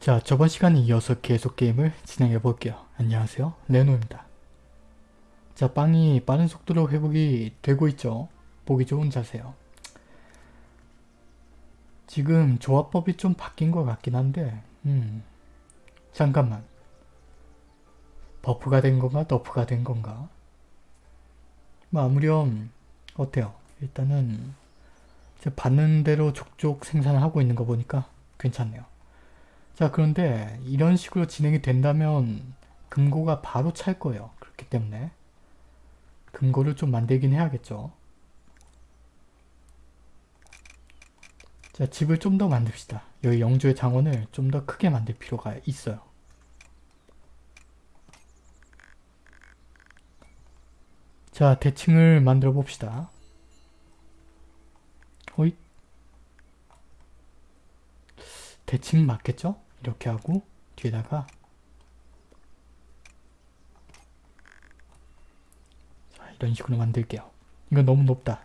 자 저번 시간에 이어서 계속 게임을 진행해 볼게요. 안녕하세요 레노입니다. 자 빵이 빠른 속도로 회복이 되고 있죠. 보기 좋은 자세요. 지금 조합법이 좀 바뀐 것 같긴 한데 음 잠깐만 버프가 된 건가 너프가 된 건가 뭐 아무렴 어때요? 일단은 받는 대로 족족 생산을 하고 있는 거 보니까 괜찮네요. 자 그런데 이런 식으로 진행이 된다면 금고가 바로 찰 거예요. 그렇기 때문에 금고를 좀 만들긴 해야겠죠. 자 집을 좀 더 만듭시다. 여기 영주의 장원을 좀 더 크게 만들 필요가 있어요. 자 대칭을 만들어 봅시다. 호잇 대칭 맞겠죠? 이렇게 하고 뒤에다가 자 이런 식으로 만들게요. 이건 너무 높다.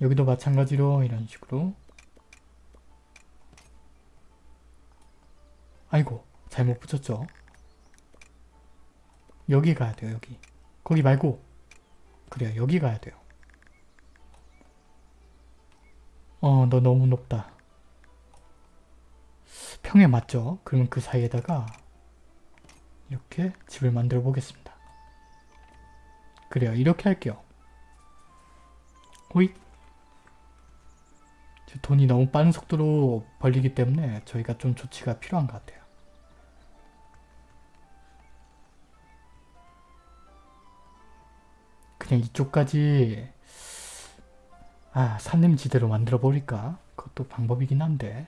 여기도 마찬가지로 이런 식으로 아이고 잘못 붙였죠? 여기 가야 돼요 여기 거기 말고 그래요 여기 가야 돼요 어 너 너무 높다 평에 맞죠? 그러면 그 사이에다가 이렇게 집을 만들어 보겠습니다. 그래요. 이렇게 할게요. 호잇 돈이 너무 빠른 속도로 벌리기 때문에 저희가 좀 조치가 필요한 것 같아요. 그냥 이쪽까지 아 산림지대로 만들어 버릴까? 그것도 방법이긴 한데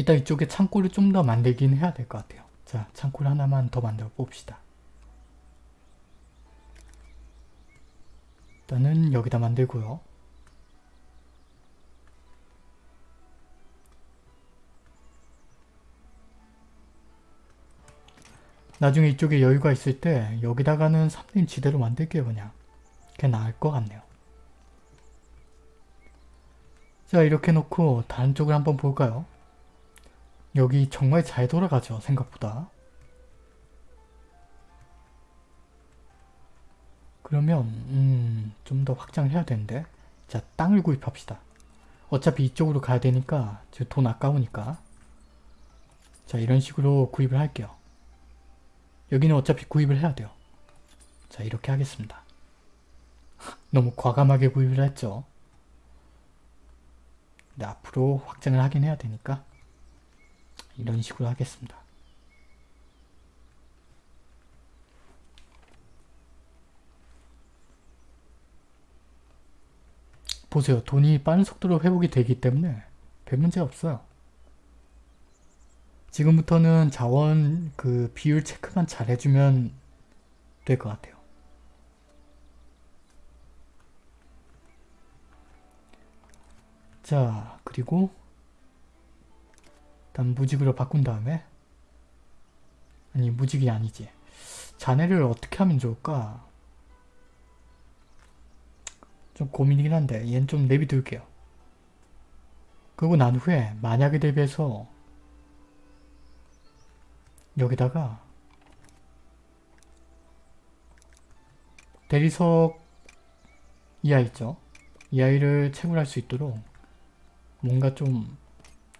일단 이쪽에 창고를 좀 더 만들긴 해야 될 것 같아요. 자, 창고를 하나만 더 만들어 봅시다. 일단은 여기다 만들고요. 나중에 이쪽에 여유가 있을 때 여기다가는 삼림 지대로 만들게요 그냥. 그게 나을 것 같네요. 자 이렇게 놓고 다른 쪽을 한번 볼까요? 여기 정말 잘 돌아가죠 생각보다. 그러면 음, 좀 더 확장을 해야 되는데. 자 땅을 구입합시다. 어차피 이쪽으로 가야 되니까 돈 아까우니까. 자 이런 식으로 구입을 할게요. 여기는 어차피 구입을 해야 돼요. 자 이렇게 하겠습니다. 너무 과감하게 구입을 했죠. 근데 앞으로 확장을 하긴 해야 되니까 이런 식으로 하겠습니다. 보세요. 돈이 빠른 속도로 회복이 되기 때문에 별 문제 없어요. 지금부터는 자원 그 비율 체크만 잘 해주면 될 것 같아요. 자 그리고 일단 무직으로 바꾼 다음에? 아니 무직이 아니지. 자네를 어떻게 하면 좋을까? 좀 고민이긴 한데 얘는 좀 내비둘게요. 그리고 난 후에 만약에 대비해서 여기다가 대리석 이 아이 있죠? 이 아이를 채굴할 수 있도록 뭔가 좀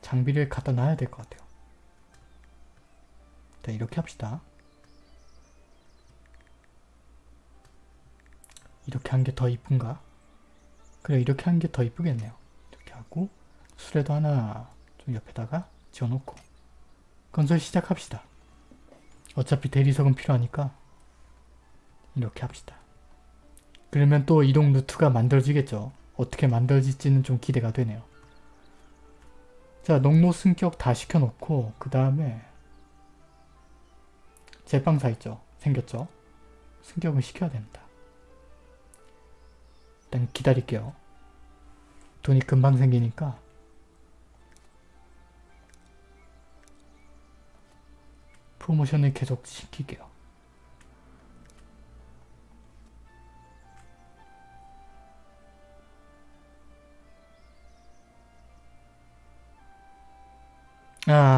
장비를 갖다 놔야 될 것 같아요. 자 이렇게 합시다. 이렇게 한 게 더 이쁜가? 그래 이렇게 한 게 더 이쁘겠네요. 이렇게 하고 수레도 하나 좀 옆에다가 지어놓고 건설 시작합시다. 어차피 대리석은 필요하니까 이렇게 합시다. 그러면 또 이동 루트가 만들어지겠죠. 어떻게 만들어질지는 좀 기대가 되네요. 자 농로 승격 다 시켜놓고 그 다음에 제빵사 있죠? 생겼죠? 승격을 시켜야 됩니다. 일단 기다릴게요. 돈이 금방 생기니까 프로모션을 계속 시킬게요.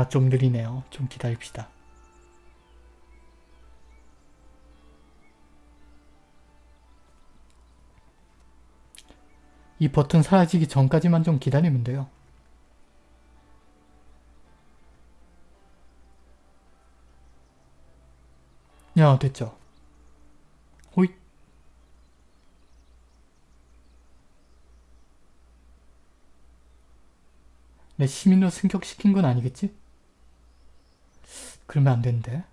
아, 좀 느리네요. 좀 기다립시다. 이 버튼 사라지기 전까지만 좀 기다리면 돼요. 야, 됐죠. 호잇. 내 시민으로 승격시킨 건 아니겠지? 그러면 안 되는데.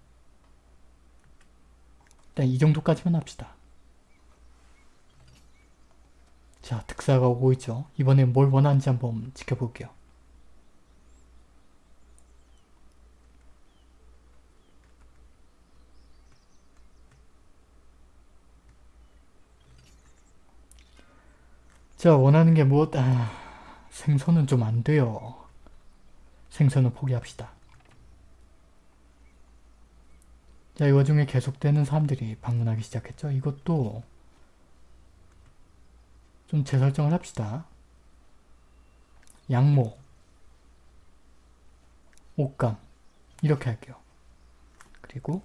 일단 이 정도까지만 합시다. 자, 특사가 오고 있죠. 이번엔 뭘 원하는지 한번 지켜볼게요. 자, 원하는 게 무엇? 아, 생선은 좀 안 돼요. 생선은 포기합시다. 자, 이 와중에 계속되는 사람들이 방문하기 시작했죠. 이것도 좀 재설정을 합시다. 양모, 옷감 이렇게 할게요. 그리고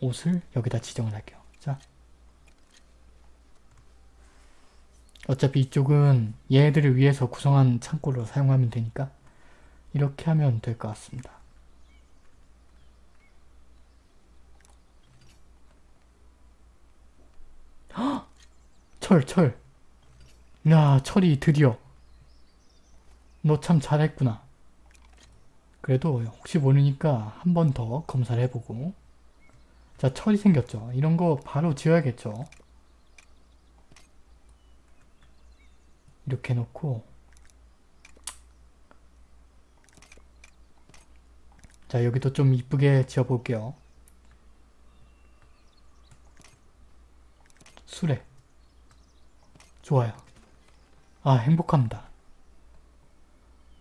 옷을 여기다 지정을 할게요. 자, 어차피 이쪽은 얘네들을 위해서 구성한 창고로 사용하면 되니까 이렇게 하면 될 것 같습니다. 헉! 철, 철. 야, 철이 드디어. 너 참 잘했구나. 그래도 혹시 모르니까 한 번 더 검사를 해보고 자, 철이 생겼죠. 이런 거 바로 지어야겠죠. 이렇게 놓고 자 여기도 좀 이쁘게 지어볼게요 수레 좋아요. 아 행복합니다.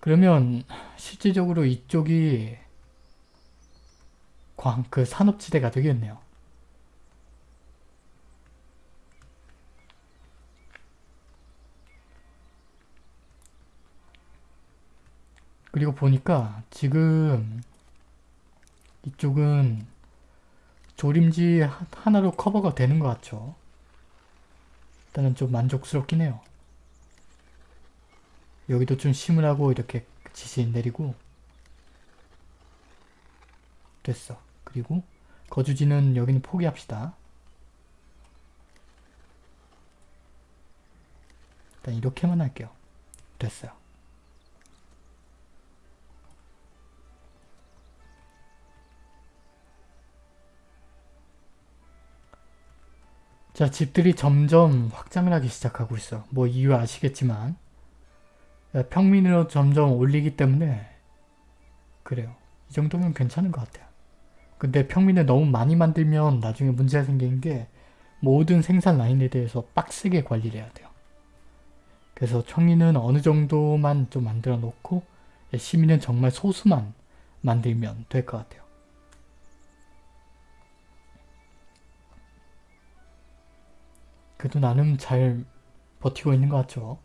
그러면 실질적으로 이쪽이 광, 그 산업지대가 되겠네요. 그리고 보니까 지금 이쪽은 조림지 하나로 커버가 되는 것 같죠. 일단은 좀 만족스럽긴 해요. 여기도 좀 심으라고 이렇게 지시 내리고 됐어. 그리고 거주지는 여기는 포기합시다. 일단 이렇게만 할게요. 됐어요. 자, 집들이 점점 확장을 하기 시작하고 있어. 뭐 이유 아시겠지만 평민으로 점점 올리기 때문에 그래요. 이 정도면 괜찮은 것 같아요. 근데 평민을 너무 많이 만들면 나중에 문제가 생기는 게 모든 생산 라인에 대해서 빡세게 관리를 해야 돼요. 그래서 청리는 어느 정도만 좀 만들어 놓고 시민은 정말 소수만 만들면 될 것 같아요. 그래도 나름 잘 버티고 있는 것 같죠.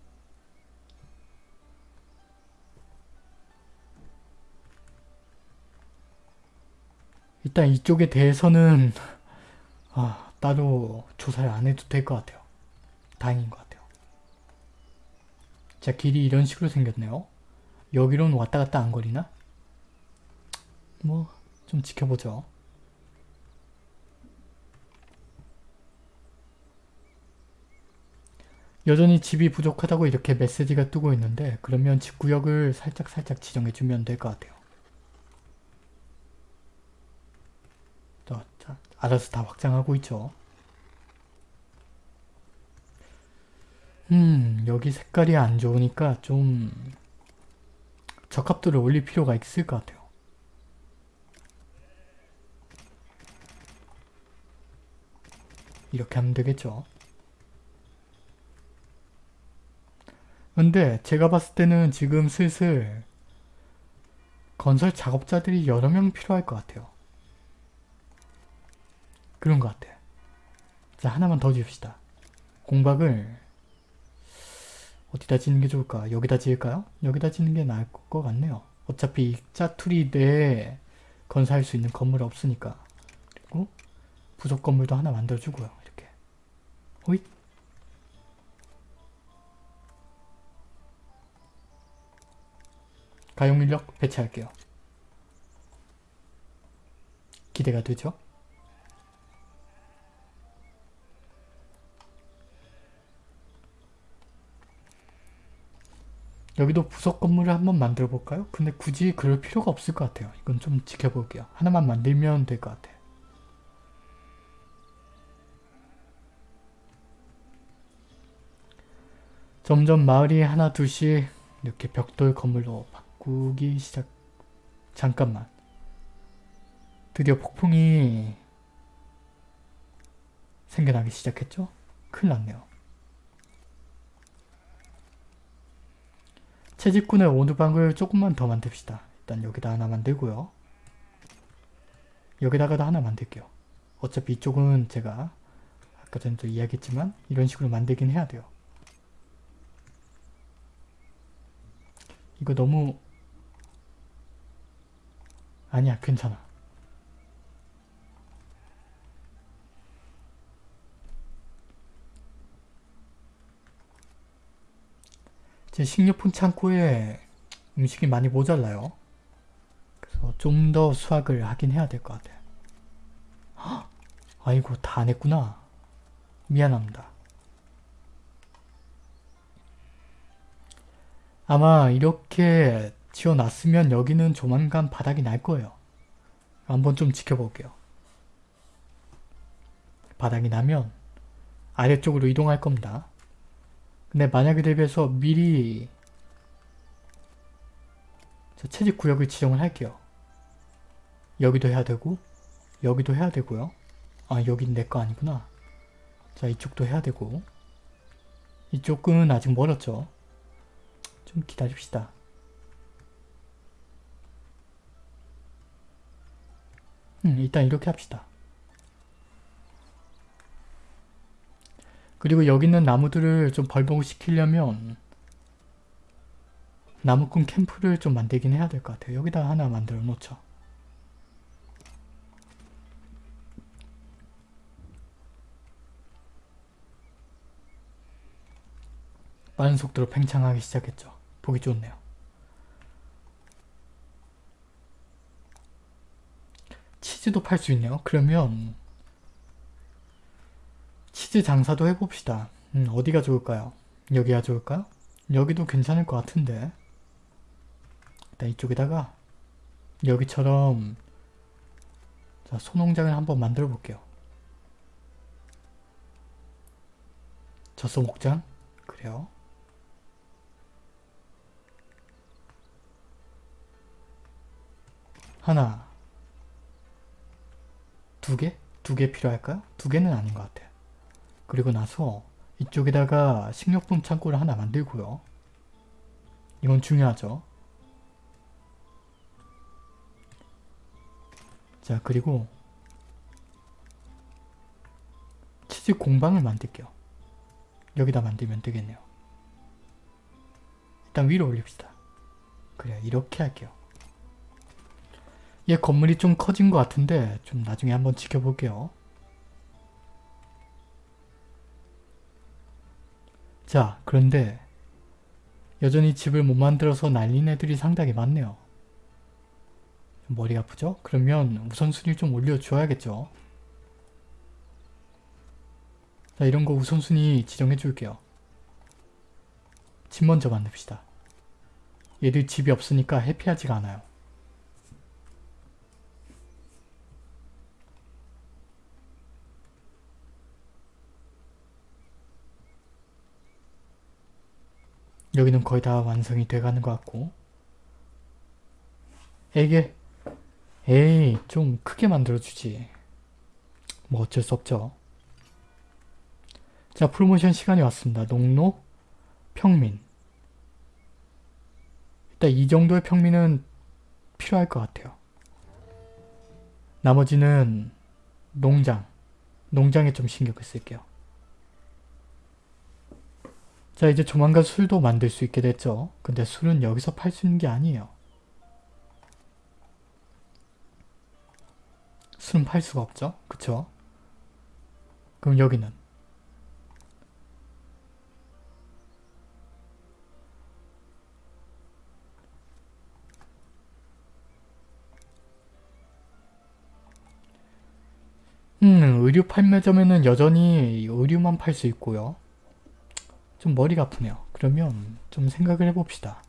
일단 이쪽에 대해서는 아, 따로 조사를 안 해도 될 것 같아요. 다행인 것 같아요. 자, 길이 이런 식으로 생겼네요. 여기로는 왔다 갔다 안 거리나? 뭐, 좀 지켜보죠. 여전히 집이 부족하다고 이렇게 메시지가 뜨고 있는데 그러면 집구역을 살짝살짝 살짝 지정해 주면 될 것 같아요. 또, 자, 알아서 다 확장하고 있죠. 음, 여기 색깔이 안 좋으니까 좀 적합도를 올릴 필요가 있을 것 같아요. 이렇게 하면 되겠죠. 근데 제가 봤을 때는 지금 슬슬 건설 작업자들이 여러 명 필요할 것 같아요. 그런 것 같아요. 자 하나만 더 지읍시다. 공박을 어디다 짓는 게 좋을까? 여기다 지을까요? 여기다 짓는 게 나을 것 같네요. 어차피 이 짜투리 내에 건설할 수 있는 건물 없으니까. 그리고 부속 건물도 하나 만들어주고요. 이렇게. 호잇. 가용 인력 배치할게요. 기대가 되죠? 여기도 부속 건물을 한번 만들어 볼까요? 근데 굳이 그럴 필요가 없을 것 같아요. 이건 좀 지켜볼게요. 하나만 만들면 될 것 같아요. 점점 마을이 하나 둘씩 이렇게 벽돌 건물로 바꾸기 시작 잠깐만 드디어 폭풍이 생겨나기 시작했죠? 큰일 났네요. 채집꾼의 오두방을 조금만 더 만듭시다. 일단 여기다 하나 만들고요. 여기다가도 하나 만들게요. 어차피 이쪽은 제가 아까 전에도 이야기했지만 이런 식으로 만들긴 해야 돼요. 이거 너무 아니야 괜찮아. 제 식료품 창고에 음식이 많이 모자라요. 그래서 좀 더 수확을 하긴 해야 될 것 같아요. 헉! 아이고 다 안 했구나. 미안합니다. 아마 이렇게 지어놨으면 여기는 조만간 바닥이 날 거예요. 한번 좀 지켜볼게요. 바닥이 나면 아래쪽으로 이동할 겁니다. 근데 만약에 대비해서 미리 채집 구역을 지정을 할게요. 여기도 해야 되고 여기도 해야 되고요. 아 여긴 내 거 아니구나. 자 이쪽도 해야 되고 이쪽은 아직 멀었죠. 좀 기다립시다. 음, 일단 이렇게 합시다. 그리고 여기 있는 나무들을 좀 벌복시키려면 나무꾼 캠프를 좀 만들긴 해야 될 것 같아요. 여기다 하나 만들어 놓죠. 빠른 속도로 팽창하기 시작했죠. 보기 좋네요. 치즈도 팔 수 있네요. 그러면 치즈 장사도 해봅시다. 음, 어디가 좋을까요? 여기가 좋을까요? 여기도 괜찮을 것 같은데 일단 이쪽에다가 여기처럼 자, 소농장을 한번 만들어 볼게요. 젖소 목장? 그래요. 하나 두 개? 두 개 필요할까요? 두 개는 아닌 것 같아요. 그리고 나서 이쪽에다가 식료품 창고를 하나 만들고요. 이건 중요하죠. 자 그리고 치즈 공방을 만들게요. 여기다 만들면 되겠네요. 일단 위로 올립시다. 그래 이렇게 할게요. 얘 건물이 좀 커진 것 같은데 좀 나중에 한번 지켜볼게요. 자 그런데 여전히 집을 못 만들어서 날린 애들이 상당히 많네요. 머리 아프죠? 그러면 우선순위를 좀 올려줘야겠죠. 자 이런 거 우선순위 지정해 줄게요. 집 먼저 만듭시다. 얘들 집이 없으니까 해피하지가 않아요. 여기는 거의 다 완성이 돼가는 것 같고. 에게 에이 좀 크게 만들어주지. 뭐 어쩔 수 없죠. 자 프로모션 시간이 왔습니다. 농로 평민. 일단 이 정도의 평민은 필요할 것 같아요. 나머지는 농장. 농장에 좀 신경을 쓸게요 자 이제 조만간 술도 만들 수 있게 됐죠. 근데 술은 여기서 팔 수 있는 게 아니에요. 술은 팔 수가 없죠. 그쵸? 그럼 여기는 음, 의류 판매점에는 여전히 의류만 팔 수 있고요. 좀 머리가 아프네요. 그러면 좀 생각을 해봅시다.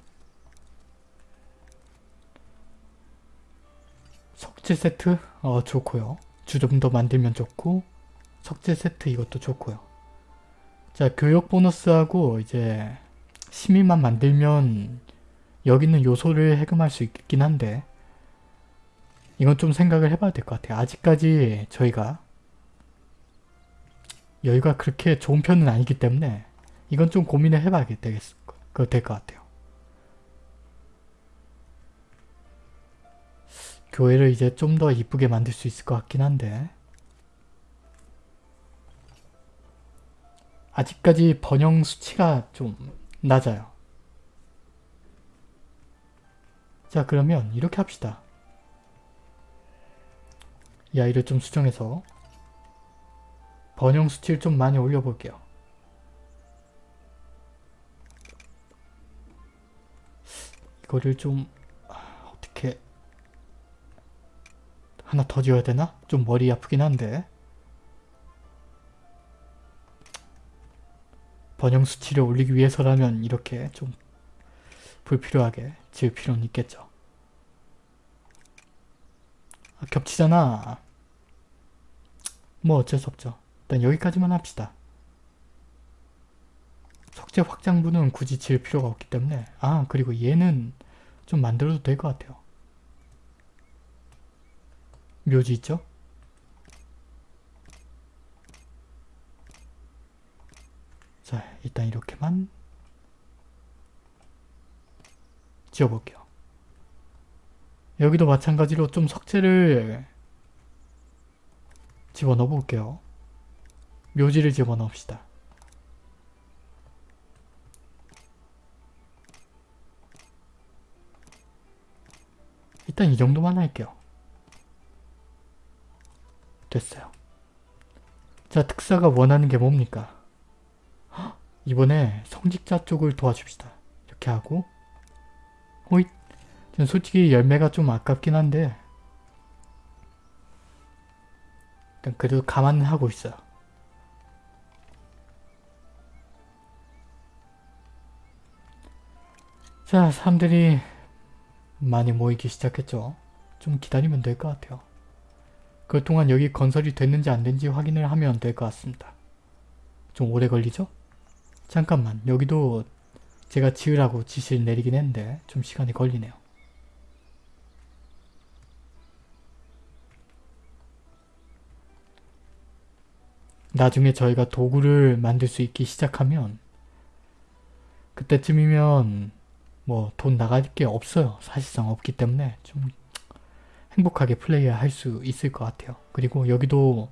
석재 세트? 어, 좋고요. 주점도 만들면 좋고 석재 세트 이것도 좋고요. 자, 교육 보너스하고 이제 시민만 만들면 여기 있는 요소를 해금할 수 있긴 한데 이건 좀 생각을 해봐야 될 것 같아요. 아직까지 저희가 여유가 그렇게 좋은 편은 아니기 때문에 이건 좀 고민을 해봐야 될것 같아요. 교회를 이제 좀 더 이쁘게 만들 수 있을 것 같긴 한데 아직까지 번영 수치가 좀 낮아요. 자 그러면 이렇게 합시다. 이 아이를 좀 수정해서 번영 수치를 좀 많이 올려볼게요. 이거를 좀 아, 어떻게 하나 더 지어야 되나? 좀 머리 아프긴 한데 번영 수치를 올리기 위해서라면 이렇게 좀 불필요하게 지을 필요는 있겠죠. 아, 겹치잖아. 뭐 어쩔 수 없죠. 일단 여기까지만 합시다. 석재 확장부는 굳이 지을 필요가 없기 때문에 아 그리고 얘는 좀 만들어도 될 것 같아요. 묘지 있죠? 자 일단 이렇게만 지어볼게요. 여기도 마찬가지로 좀 석재를 집어넣어 볼게요. 묘지를 집어넣읍시다. 일단 이 정도만 할게요. 됐어요. 자, 특사가 원하는 게 뭡니까? 헉, 이번에 성직자 쪽을 도와줍시다. 이렇게 하고 호잇! 전 솔직히 열매가 좀 아깝긴 한데 일단 그래도 감안은 하고 있어요. 자, 사람들이 많이 모이기 시작했죠. 좀 기다리면 될 것 같아요. 그동안 여기 건설이 됐는지 안 됐는지 확인을 하면 될 것 같습니다. 좀 오래 걸리죠? 잠깐만 여기도 제가 지으라고 지시를 내리긴 했는데 좀 시간이 걸리네요. 나중에 저희가 도구를 만들 수 있기 시작하면 그때쯤이면 뭐 돈 나갈 게 없어요. 사실상 없기 때문에 좀 행복하게 플레이할 수 있을 것 같아요. 그리고 여기도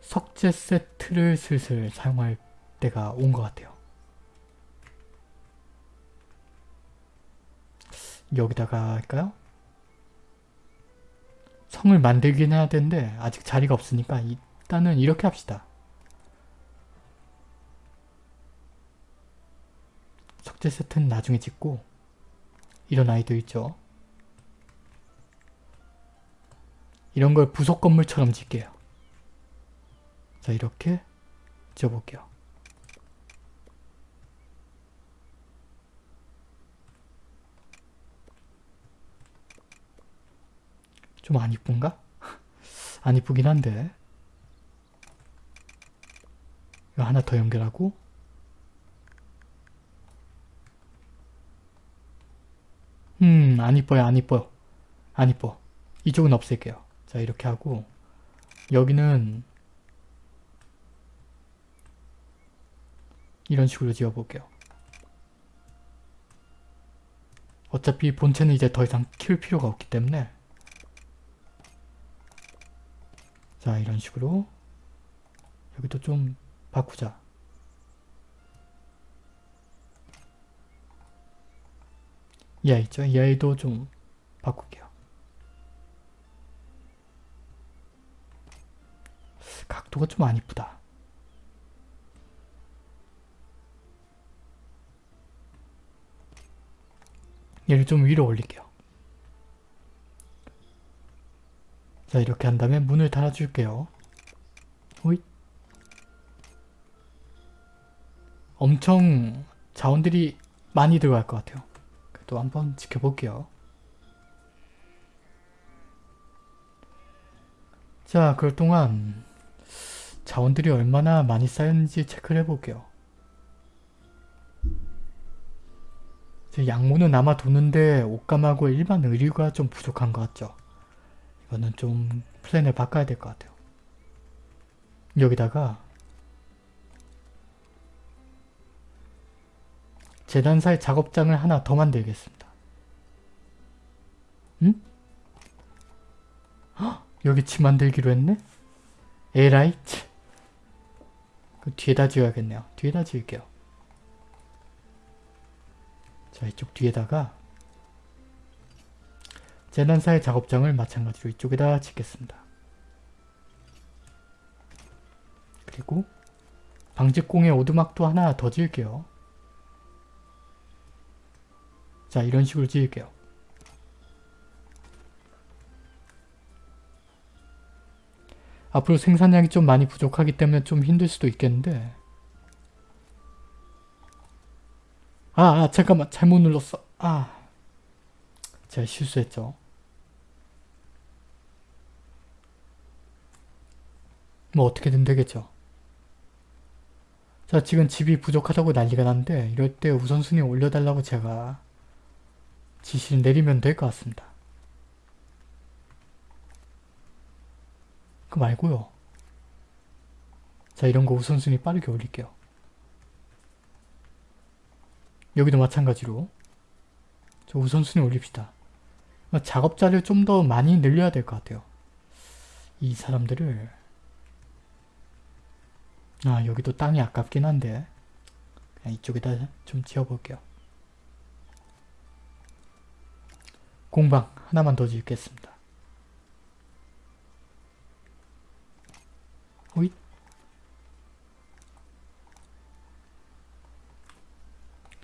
석재 세트를 슬슬 사용할 때가 온 것 같아요. 여기다가 할까요? 성을 만들긴 해야 되는데 아직 자리가 없으니까 일단은 이렇게 합시다. 석재 세트는 나중에 짓고 이런 아이들 있죠. 이런 걸 부속 건물처럼 짓게요. 자 이렇게 지어볼게요. 좀 안 이쁜가? 안 이쁘긴 한데 이거 하나 더 연결하고 음, 안 이뻐요, 안 이뻐요. 안 이뻐. 이쪽은 없앨게요. 자, 이렇게 하고 여기는 이런 식으로 지어볼게요. 어차피 본체는 이제 더 이상 키울 필요가 없기 때문에 자, 이런 식으로 여기도 좀 바꾸자. 이 아이 있죠? 이 아이도 좀 바꿀게요. 각도가 좀 안 이쁘다. 얘를 좀 위로 올릴게요. 자 이렇게 한 다음에 문을 달아줄게요. 호잇 엄청 자원들이 많이 들어갈 것 같아요. 그래도 한번 지켜볼게요. 자, 그럴 동안 자원들이 얼마나 많이 쌓였는지 체크를 해볼게요. 제 양모는 남아 도는데 옷감하고 일반 의류가 좀 부족한 것 같죠. 이거는 좀 플랜을 바꿔야 될 것 같아요. 여기다가 재단사의 작업장을 하나 더 만들겠습니다. 응? 헉, 여기 집 만들기로 했네? Alright. 그 뒤에다 지어야겠네요. 뒤에다 지을게요. 자 이쪽 뒤에다가 재단사의 작업장을 마찬가지로 이쪽에다 짓겠습니다. 그리고 방직공의 오두막도 하나 더 지을게요. 자 이런 식으로 지을게요. 앞으로 생산량이 좀 많이 부족하기 때문에 좀 힘들 수도 있겠는데. 아, 아 잠깐만. 잘못 눌렀어. 아 제가 실수했죠. 뭐 어떻게든 되겠죠. 자 지금 집이 부족하다고 난리가 났는데 이럴 때 우선순위 올려달라고 제가 지시를 내리면 될 것 같습니다 그 말고요. 자 이런 거 우선순위 빠르게 올릴게요. 여기도 마찬가지로 저 우선순위 올립시다. 작업자를 좀 더 많이 늘려야 될 것 같아요. 이 사람들을 아 여기도 땅이 아깝긴 한데 그냥 이쪽에다 좀 지어볼게요. 공방 하나만 더 짓겠습니다. 호잇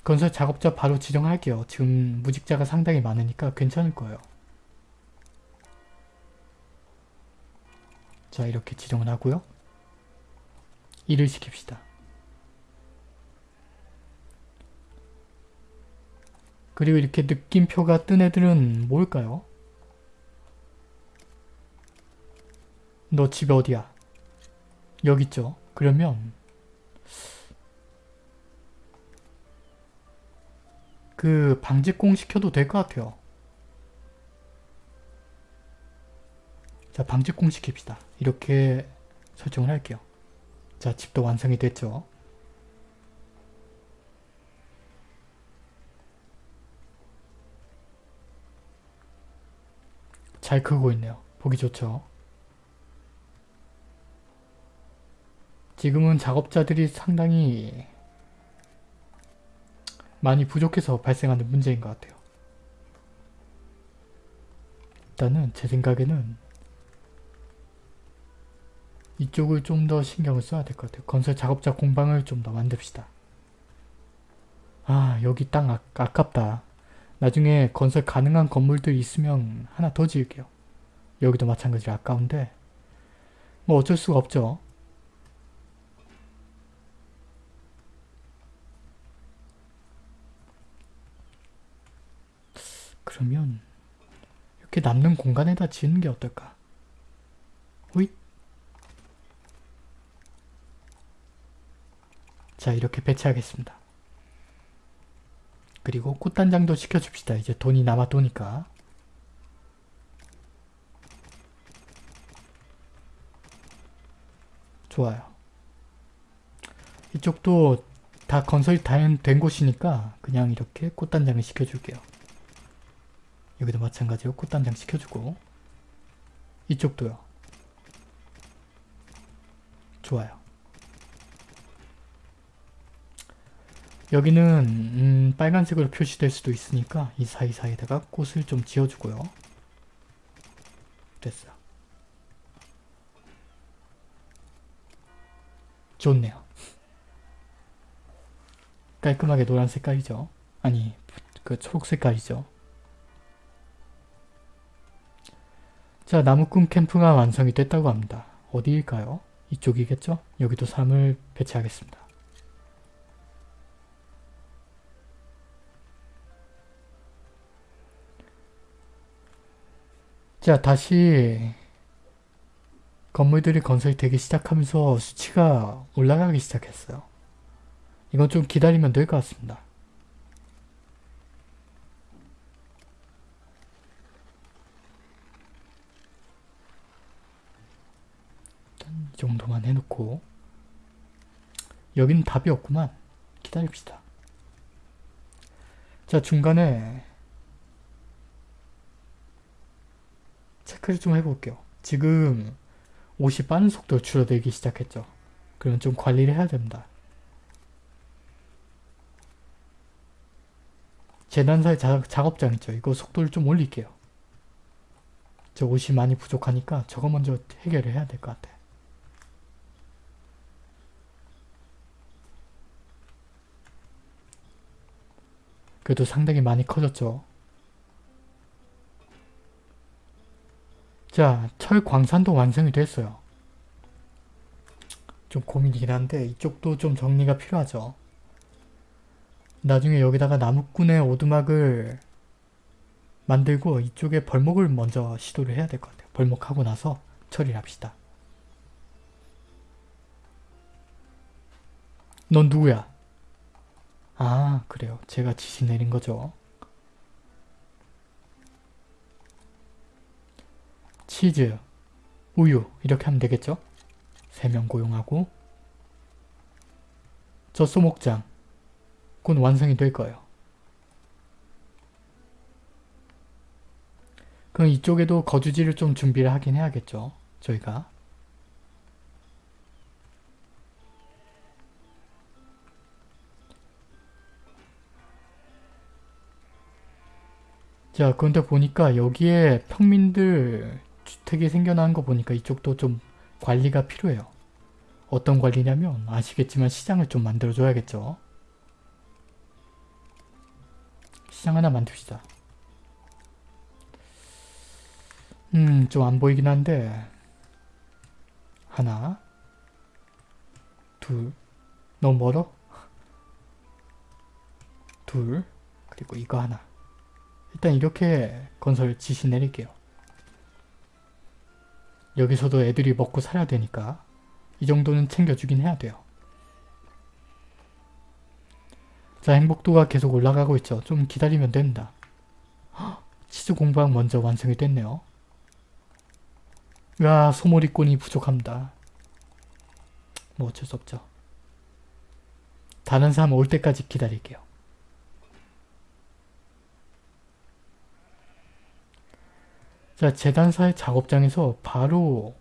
건설 작업자 바로 지정할게요. 지금 무직자가 상당히 많으니까 괜찮을 거예요. 자 이렇게 지정을 하고요. 일을 시킵시다. 그리고 이렇게 느낌표가 뜬 애들은 뭘까요? 너 집에 어디야? 여기 있죠. 그러면 그 방직공 시켜도 될 것 같아요. 자 방직공 시킵시다. 이렇게 설정을 할게요. 자 집도 완성이 됐죠. 잘 크고 있네요. 보기 좋죠. 지금은 작업자들이 상당히 많이 부족해서 발생하는 문제인 것 같아요. 일단은 제 생각에는 이쪽을 좀 더 신경을 써야 될 것 같아요. 건설 작업자 공방을 좀 더 만듭시다. 아 여기 땅 아, 아깝다. 나중에 건설 가능한 건물들 있으면 하나 더 지을게요. 여기도 마찬가지로 아까운데 뭐 어쩔 수가 없죠. 그러면 이렇게 남는 공간에다 지는 게 어떨까? 호잇 자 이렇게 배치하겠습니다. 그리고 꽃단장도 시켜줍시다. 이제 돈이 남아도니까. 좋아요. 이쪽도 다 건설이 다 된 곳이니까 그냥 이렇게 꽃단장을 시켜줄게요. 여기도 마찬가지로 꽃단장 시켜주고 이쪽도요. 좋아요. 여기는 음, 빨간색으로 표시될 수도 있으니까 이 사이사이에다가 꽃을 좀 지어주고요. 됐어요. 좋네요. 깔끔하게 노란 색깔이죠. 아니 그 초록 색깔이죠. 자 나무꾼 캠프가 완성이 됐다고 합니다. 어디일까요? 이쪽이겠죠? 여기도 사람을 배치하겠습니다. 자 다시 건물들이 건설이 되기 시작하면서 수치가 올라가기 시작했어요. 이건 좀 기다리면 될 것 같습니다. 일단 이 정도만 해놓고 여기는 답이 없구만. 기다립시다. 자 중간에 체크를 좀 해볼게요. 지금 옷이 빠른 속도로 줄어들기 시작했죠. 그러면 좀 관리를 해야 됩니다. 재단사의 자, 작업장 있죠. 이거 속도를 좀 올릴게요. 저 옷이 많이 부족하니까 저거 먼저 해결을 해야 될 것 같아. 그래도 상당히 많이 커졌죠. 자, 철 광산도 완성이 됐어요. 좀 고민이긴 한데 이쪽도 좀 정리가 필요하죠. 나중에 여기다가 나무꾼의 오두막을 만들고 이쪽에 벌목을 먼저 시도를 해야 될 것 같아요. 벌목하고 나서 처리를 합시다. 넌 누구야? 아 그래요. 제가 지시 내린 거죠. 치즈, 우유 이렇게 하면 되겠죠? 3명 고용하고 젖소목장 곧 완성이 될 거예요. 그럼 이쪽에도 거주지를 좀 준비를 하긴 해야겠죠. 저희가. 자 그런데 보니까 여기에 평민들 주택이 생겨난 거 보니까 이쪽도 좀 관리가 필요해요. 어떤 관리냐면 아시겠지만 시장을 좀 만들어줘야겠죠. 시장 하나 만듭시다. 음, 좀 안 보이긴 한데 하나 둘 너무 멀어? 둘 그리고 이거 하나 일단 이렇게 건설 지시 내릴게요. 여기서도 애들이 먹고 살아야 되니까 이 정도는 챙겨주긴 해야 돼요. 자 행복도가 계속 올라가고 있죠. 좀 기다리면 됩니다. 헉, 치즈 공방 먼저 완성이 됐네요. 야 소몰이꾼이 부족합니다. 뭐 어쩔 수 없죠. 다른 사람 올 때까지 기다릴게요. 자 재단사의 작업장에서 바로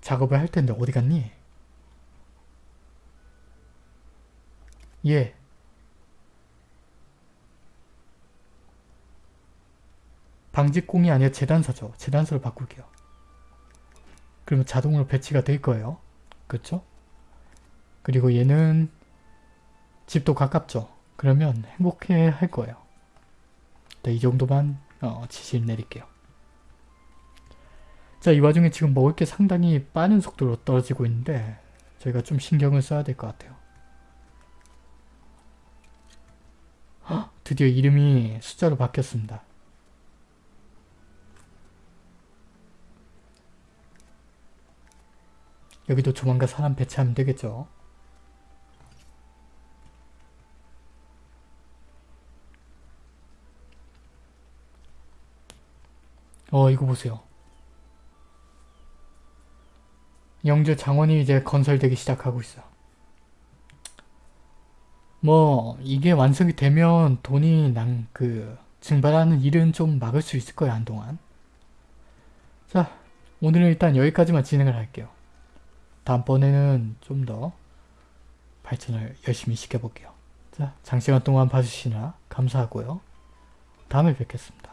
작업을 할 텐데 어디 갔니? 예. 방직공이 아니라 재단사죠. 재단사로 바꿀게요. 그러면 자동으로 배치가 될 거예요. 그렇죠? 그리고 얘는 집도 가깝죠. 그러면 행복해 할 거예요. 네, 이 정도만 어, 지시를 내릴게요. 자, 이 와중에 지금 먹을 게 상당히 빠른 속도로 떨어지고 있는데 저희가 좀 신경을 써야 될 것 같아요. 헉, 드디어 이름이 숫자로 바뀌었습니다. 여기도 조만간 사람 배치하면 되겠죠. 어 이거 보세요. 영주 장원이 이제 건설되기 시작하고 있어. 뭐 이게 완성이 되면 돈이 난 그 증발하는 일은 좀 막을 수 있을 거야 한동안. 자 오늘은 일단 여기까지만 진행을 할게요. 다음번에는 좀 더 발전을 열심히 시켜볼게요. 자 장시간 동안 봐주시느라 감사하고요. 다음에 뵙겠습니다.